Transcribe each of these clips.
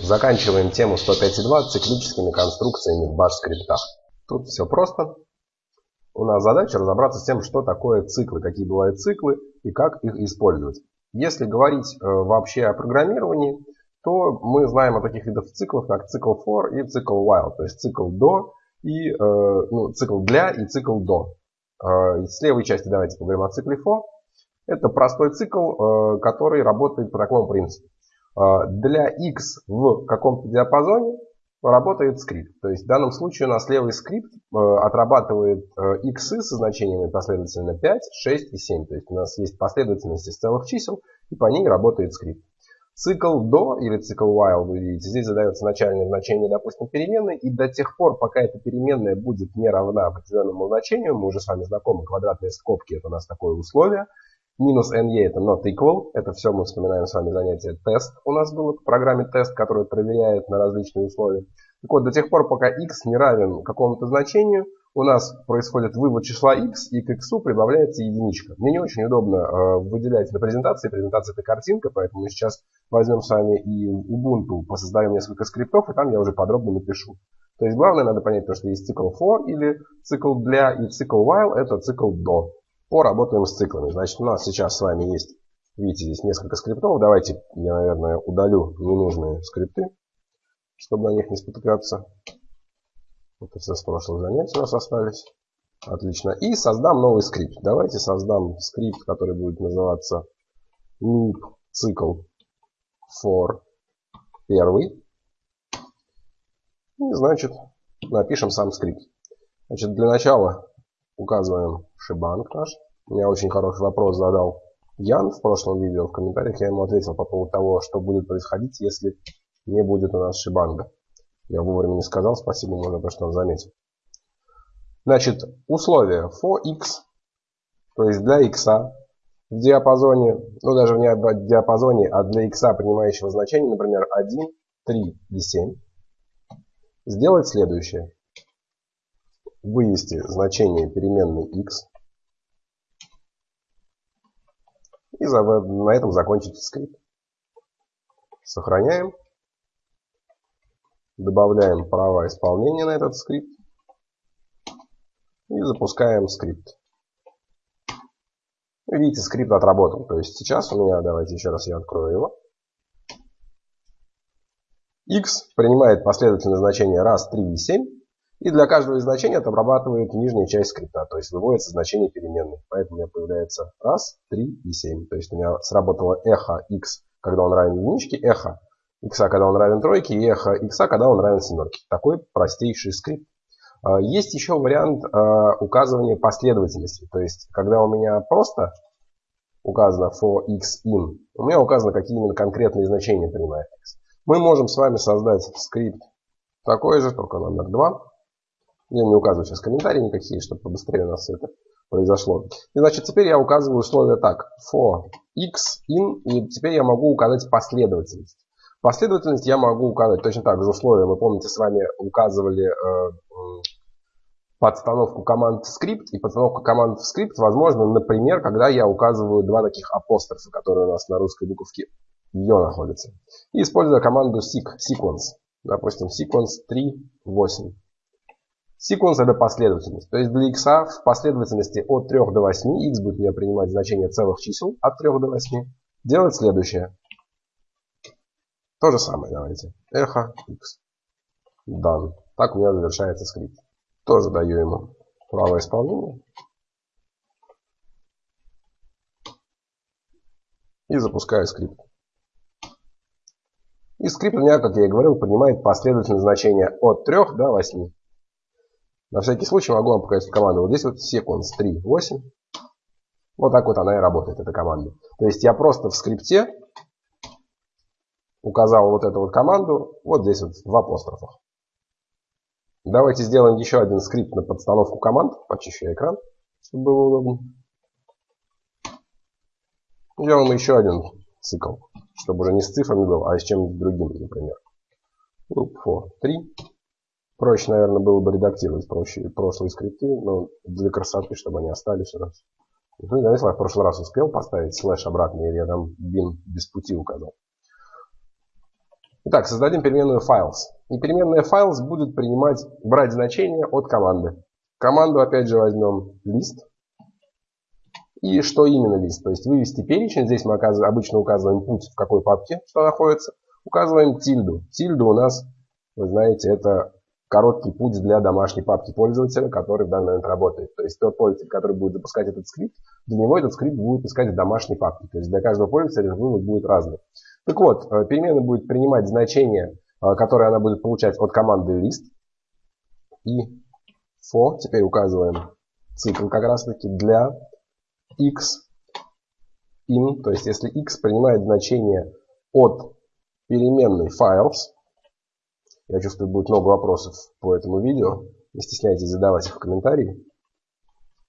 Заканчиваем тему 105.2 циклическими конструкциями в баш-скриптах. Тут все просто. У нас задача разобраться с тем, что такое циклы, какие бывают циклы и как их использовать. Если говорить э, вообще о программировании, то мы знаем о таких видах циклов, как цикл for и цикл while, то есть цикл до и э, ну, цикл для и цикл до. Э, с левой части давайте поговорим о цикле for. Это простой цикл, э, который работает по такому принципу. Э, для x в каком-то диапазоне работает скрипт. То есть в данном случае у нас левый скрипт э, отрабатывает x со значениями последовательно 5, 6 и 7. То есть у нас есть последовательность из целых чисел, и по ней работает скрипт. Цикл до или цикл while, вы видите, здесь задается начальное значение, допустим, переменной, и до тех пор, пока эта переменная будет не равна определенному значению, мы уже с вами знакомы, квадратные скобки это у нас такое условие, Минус NE это not equal. Это все мы вспоминаем с вами занятие тест. У нас было в программе тест, который проверяет на различные условия. Так вот, до тех пор, пока x не равен какому-то значению, у нас происходит вывод числа x, и к x прибавляется единичка. Мне не очень удобно э, выделять на презентации. Презентация это картинка, поэтому мы сейчас возьмем с вами и Ubuntu, посоздаем несколько скриптов, и там я уже подробно напишу. То есть главное надо понять то, что есть цикл for или цикл для, и цикл while это цикл до. Поработаем с циклами. Значит, у нас сейчас с вами есть, видите, здесь несколько скриптов. Давайте я, наверное, удалю ненужные скрипты, чтобы на них не спотыкаться. Это все с прошлых занятий у нас остались. Отлично. И создам новый скрипт. Давайте создам скрипт, который будет называться loop цикл for первый. И, значит, напишем сам скрипт. Значит, для начала Указываем шибанк наш. Меня очень хороший вопрос задал Ян в прошлом видео. В комментариях я ему ответил по поводу того, что будет происходить, если не будет у нас шибанга. Я вовремя не сказал, спасибо ему за то, что он заметил. Значит, условия for x, то есть для x в диапазоне, ну даже не в диапазоне, а для x принимающего значения, например, 1, 3 и 7, сделать следующее вывести значение переменной x и на этом закончить скрипт. Сохраняем. Добавляем права исполнения на этот скрипт. И запускаем скрипт. Видите, скрипт отработал. То есть сейчас у меня, давайте еще раз я открою его. x принимает последовательное значение раз, 3 и 7. И для каждого из значений это обрабатывает нижняя часть скрипта, то есть выводится значение переменной. Поэтому у меня появляется раз, три и семь. То есть у меня сработало эхо x, когда он равен единичке, эхо x, когда он равен тройке, и эхо x, когда он равен семерке. Такой простейший скрипт. А, есть еще вариант а, указывания последовательности. То есть, когда у меня просто указано for x in, у меня указано, какие именно конкретные значения принимает x. Мы можем с вами создать скрипт такой же, только номер 2. Я не указываю сейчас комментарии никакие, чтобы побыстрее у нас это произошло. И значит, теперь я указываю условия так. For x in. И теперь я могу указать последовательность. Последовательность я могу указать точно так же условия. Мы помните, с вами указывали э, подстановку команд в скрипт. И подстановка команд в скрипт возможно, например, когда я указываю два таких апострофа, которые у нас на русской буковке ее находятся. И используя команду seq, sequence. Допустим, sequence 3, 8. Секвенс это последовательность. То есть для x в последовательности от 3 до 8, x будет мне принимать значение целых чисел от 3 до 8, делать следующее. То же самое давайте. Эхо x. Done. Так у меня завершается скрипт. Тоже даю ему право исполнения. И запускаю скрипт. И скрипт у меня, как я и говорил, поднимает последовательное значение от 3 до 8. На всякий случай могу вам показать команду. Вот здесь вот sequence 3, 8. Вот так вот она и работает, эта команда. То есть я просто в скрипте указал вот эту вот команду, вот здесь вот в апострофах. Давайте сделаем еще один скрипт на подстановку команд. Почищу экран, чтобы было удобно. Сделаем еще один цикл, чтобы уже не с цифрами был, а с чем-нибудь другим, например. Loop for 3. Проще, наверное, было бы редактировать проще, прошлые скрипты, но для красоты, чтобы они остались у нас. Ну, я в прошлый раз успел поставить слэш обратно, или я там бин без пути указал. Итак, создадим переменную files. И переменная files будет принимать, брать значение от команды. Команду опять же возьмем list. И что именно лист? То есть вывести перечень. Здесь мы обычно указываем путь, в какой папке что находится. Указываем тильду. Тильду у нас, вы знаете, это короткий путь для домашней папки пользователя, который в данный момент работает. То есть тот пользователь, который будет запускать этот скрипт, для него этот скрипт будет искать в домашней папке. То есть для каждого пользователя вывод будет разный. Так вот, э, переменная будет принимать значение, э, которое она будет получать от команды list. И for, теперь указываем цикл как раз таки для x in, то есть если x принимает значение от переменной files, я чувствую, будет много вопросов по этому видео. Не стесняйтесь задавать их в комментарии.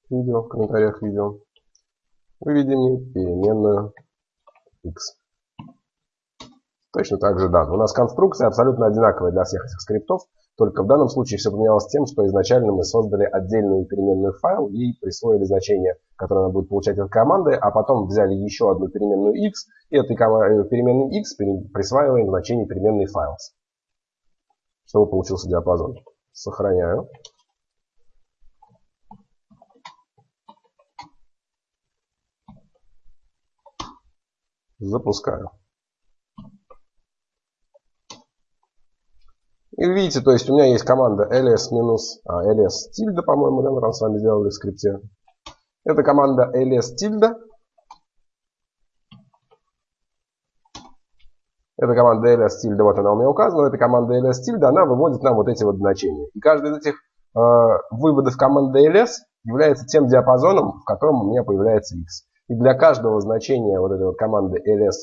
Видео, в комментариях видео. Выведем переменную x. Точно так же да. У нас конструкция абсолютно одинаковая для всех этих скриптов. Только в данном случае все поменялось тем, что изначально мы создали отдельную переменную файл и присвоили значение, которое она будет получать от команды, а потом взяли еще одну переменную x, и этой э, переменной x присваиваем значение переменной files чтобы получился диапазон. Сохраняю. Запускаю. И видите, то есть у меня есть команда ls минус, а, ls тильда, по-моему, да, мы там с вами сделали в скрипте. Это команда ls тильда. Это команда ls tilde, вот она у меня указана. Это команда ls tilde, она выводит нам вот эти вот значения. И каждый из этих э, выводов команды ls является тем диапазоном, в котором у меня появляется x. И для каждого значения вот этой вот команды ls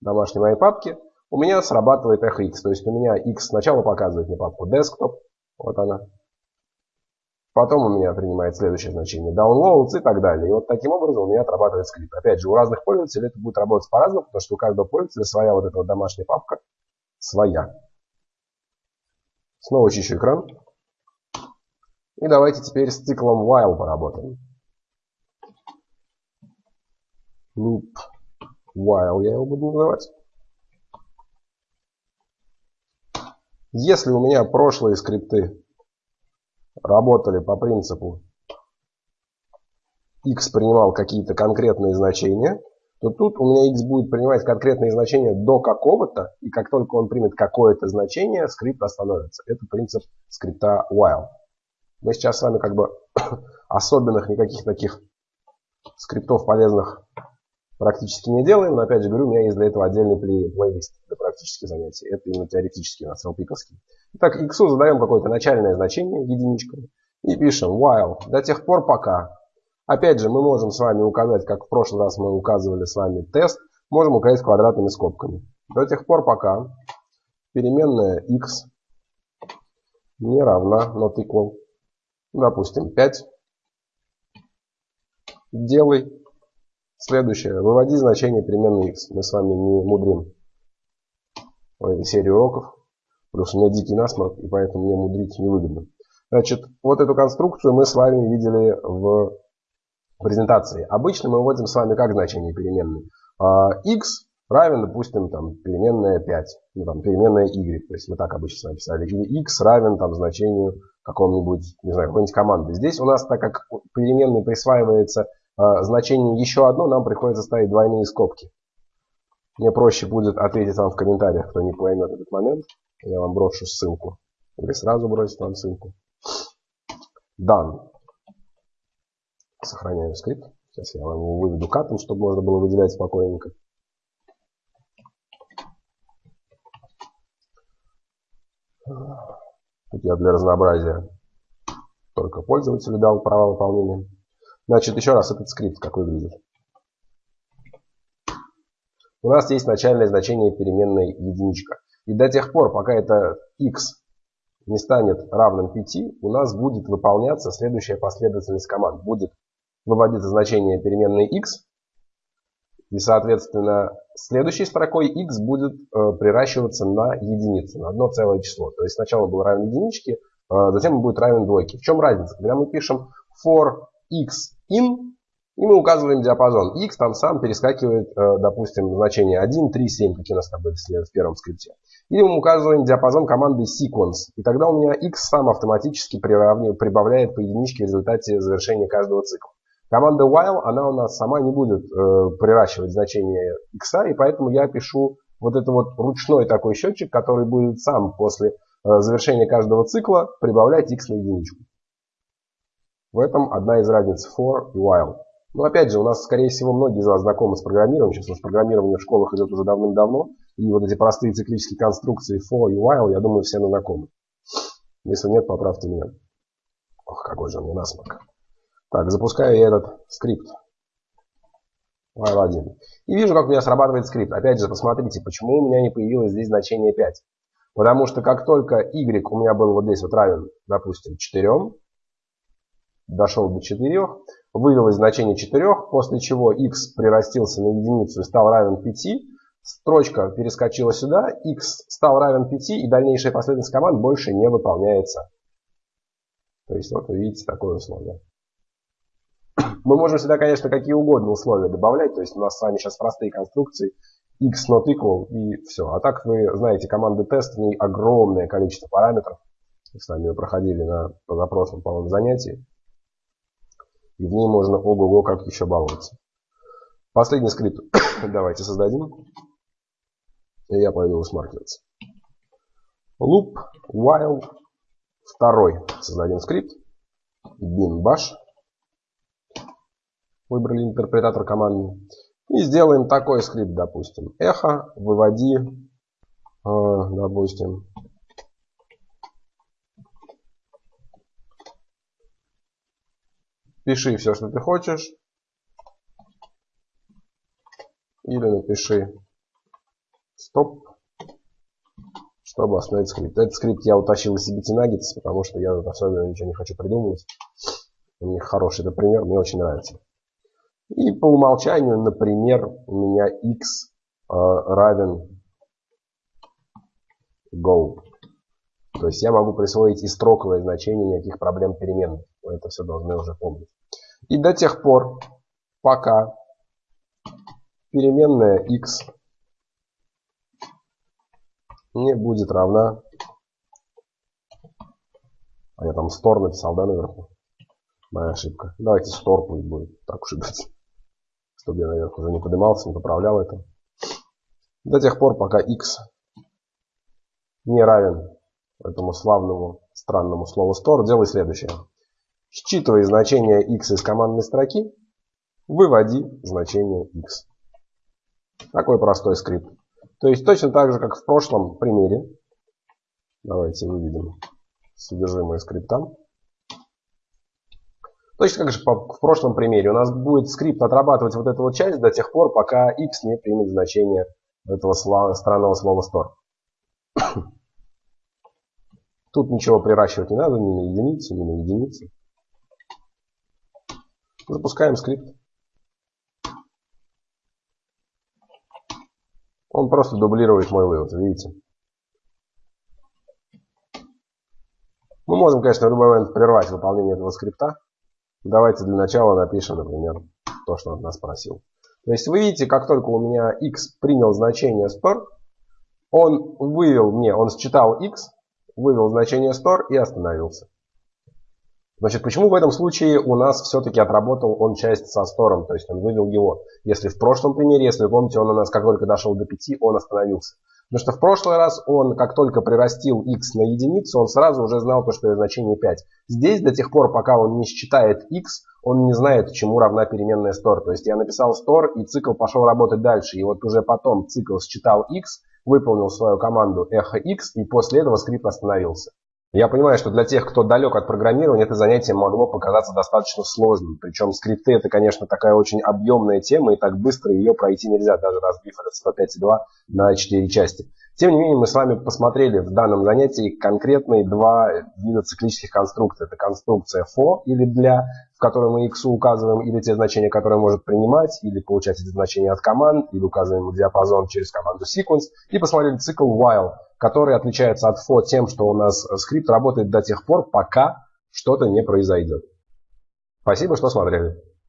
домашней моей папки у меня срабатывает echo x. То есть у меня x сначала показывает мне папку desktop, вот она, Потом у меня принимает следующее значение downloads и так далее. И вот таким образом у меня отрабатывает скрипт. Опять же, у разных пользователей это будет работать по-разному, потому что у каждого пользователя своя вот эта вот домашняя папка. Своя. Снова чищу экран. И давайте теперь с циклом while поработаем. Loop while я его буду называть. Если у меня прошлые скрипты работали по принципу x принимал какие-то конкретные значения, то тут у меня x будет принимать конкретные значения до какого-то, и как только он примет какое-то значение, скрипт остановится. Это принцип скрипта while. Мы сейчас с вами как бы особенных никаких таких скриптов полезных практически не делаем, но опять же говорю, у меня есть для этого отдельный плейлист для практических занятий. Это именно теоретический, у нас LP-ковский. Итак, x задаем какое-то начальное значение, единичка, и пишем while до тех пор пока. Опять же, мы можем с вами указать, как в прошлый раз мы указывали с вами тест, можем указать квадратными скобками. До тех пор пока переменная x не равна not equal, допустим, 5. Делай Следующее. Выводи значение переменной x. Мы с вами не мудрим в этой серии уроков. Плюс у меня дикий насморк, и поэтому мне мудрить невыгодно. Значит, вот эту конструкцию мы с вами видели в презентации. Обычно мы вводим с вами как значение переменной. x равен, допустим, там, переменная 5, ну, там, переменная y. То есть мы так обычно с вами писали. Или x равен там, значению какому-нибудь, не знаю, какой-нибудь команды. Здесь у нас, так как переменной присваивается а, значение еще одно, нам приходится ставить двойные скобки. Мне проще будет ответить вам в комментариях, кто не поймет этот момент. Я вам брошу ссылку. Или сразу бросить вам ссылку. Done. Сохраняю скрипт. Сейчас я вам его выведу катом, чтобы можно было выделять спокойненько. Тут я для разнообразия только пользователю дал право выполнения. Значит, еще раз этот скрипт как выглядит. У нас есть начальное значение переменной единичка. И до тех пор, пока это x не станет равным 5, у нас будет выполняться следующая последовательность команд. Будет выводиться значение переменной x, и, соответственно, следующей строкой x будет э, приращиваться на единицу, на одно целое число. То есть сначала был равен единичке, э, затем он будет равен двойке. В чем разница? Когда мы пишем for x in, И мы указываем диапазон. X там сам перескакивает, э, допустим, значение 1, 3, 7, какие у нас там были в первом скрипте. Или мы указываем диапазон команды sequence. И тогда у меня X сам автоматически прибавляет по единичке в результате завершения каждого цикла. Команда while, она у нас сама не будет э, приращивать значение x, и поэтому я пишу вот это вот ручной такой счетчик, который будет сам после э, завершения каждого цикла прибавлять x на единичку. В этом одна из разниц for и while. Но опять же, у нас, скорее всего, многие из вас знакомы с программированием. Сейчас у нас программирование в школах идет уже давным-давно. И вот эти простые циклические конструкции for и while, я думаю, все знакомы. Если нет, поправьте меня. Ох, какой же у меня насморк. Так, запускаю я этот скрипт. While 1. И вижу, как у меня срабатывает скрипт. Опять же, посмотрите, почему у меня не появилось здесь значение 5. Потому что как только y у меня был вот здесь вот равен, допустим, 4, дошел до 4, вывелось значение 4, после чего x прирастился на единицу и стал равен 5, строчка перескочила сюда, x стал равен 5, и дальнейшая последовательность команд больше не выполняется. То есть вот вы видите такое условие. Мы можем сюда, конечно, какие угодно условия добавлять, то есть у нас с вами сейчас простые конструкции, x not equal и все. А так вы знаете, команды тест, в ней огромное количество параметров. Мы с вами проходили на позапрошлом, по-моему, занятии. И в ней можно ого-го как еще баловаться. Последний скрипт давайте создадим. И я пойду усмаркиваться. Loop while второй создадим скрипт. bin bash. Выбрали интерпретатор команды. И сделаем такой скрипт, допустим. Эхо, выводи, э, допустим, Пиши все, что ты хочешь. Или напиши стоп, чтобы остановить скрипт. Этот скрипт я утащил из CBT Nuggets, потому что я особенно ничего не хочу придумывать. У них хороший это пример, мне очень нравится. И по умолчанию, например, у меня x э, равен go. То есть я могу присвоить и строковое значение, никаких проблем переменных. Вы это все должны уже помнить. И до тех пор, пока переменная x не будет равна... А я там store написал, да, наверху? Моя ошибка. Давайте store пусть будет, так уж и быть. Чтобы я наверх уже не поднимался, не поправлял это. До тех пор, пока x не равен этому славному странному слову store, делай следующее. Считывай значение x из командной строки, выводи значение x. Такой простой скрипт. То есть точно так же, как в прошлом примере. Давайте выведем содержимое скрипта. Точно как же в прошлом примере у нас будет скрипт отрабатывать вот эту вот часть до тех пор, пока x не примет значение этого странного слова store. Тут ничего приращивать не надо, ни на единицу, ни на единицу. Запускаем скрипт. Он просто дублирует мой вывод, видите? Мы можем, конечно, в любой момент прервать выполнение этого скрипта. Давайте для начала напишем, например, то, что он нас просил. То есть вы видите, как только у меня x принял значение spur, он вывел мне, он считал x, вывел значение store и остановился. Значит, почему в этом случае у нас все-таки отработал он часть со стором, то есть он вывел его. Если в прошлом примере, если вы помните, он у нас как только дошел до 5, он остановился. Потому что в прошлый раз он, как только прирастил x на единицу, он сразу уже знал то, что это значение 5. Здесь до тех пор, пока он не считает x, он не знает, чему равна переменная store. То есть я написал store, и цикл пошел работать дальше. И вот уже потом цикл считал x, выполнил свою команду echo x, и после этого скрипт остановился. Я понимаю, что для тех, кто далек от программирования, это занятие могло показаться достаточно сложным. Причем скрипты это, конечно, такая очень объемная тема, и так быстро ее пройти нельзя, даже разбив этот 105.2 на 4 части. Тем не менее, мы с вами посмотрели в данном занятии конкретные два вида циклических конструкций. Это конструкция for или для, в которой мы x указываем или те значения, которые может принимать, или получать эти значения от команд, или указываем диапазон через команду sequence. И посмотрели цикл while, который отличается от for тем, что у нас скрипт работает до тех пор, пока что-то не произойдет. Спасибо, что смотрели.